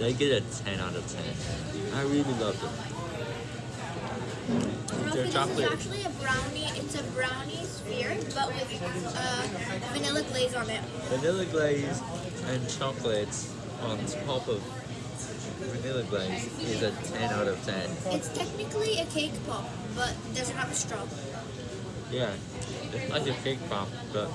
They get a 10 out of 10. I really love them. Their This chocolate. is actually a brownie. It's a brownie sphere, but with uh, vanilla glaze on it. Vanilla glaze and chocolate on top of vanilla glaze is a 10 out of 10. It's technically a cake pop, but doesn't have a straw. Yeah, it's like a cake pop, but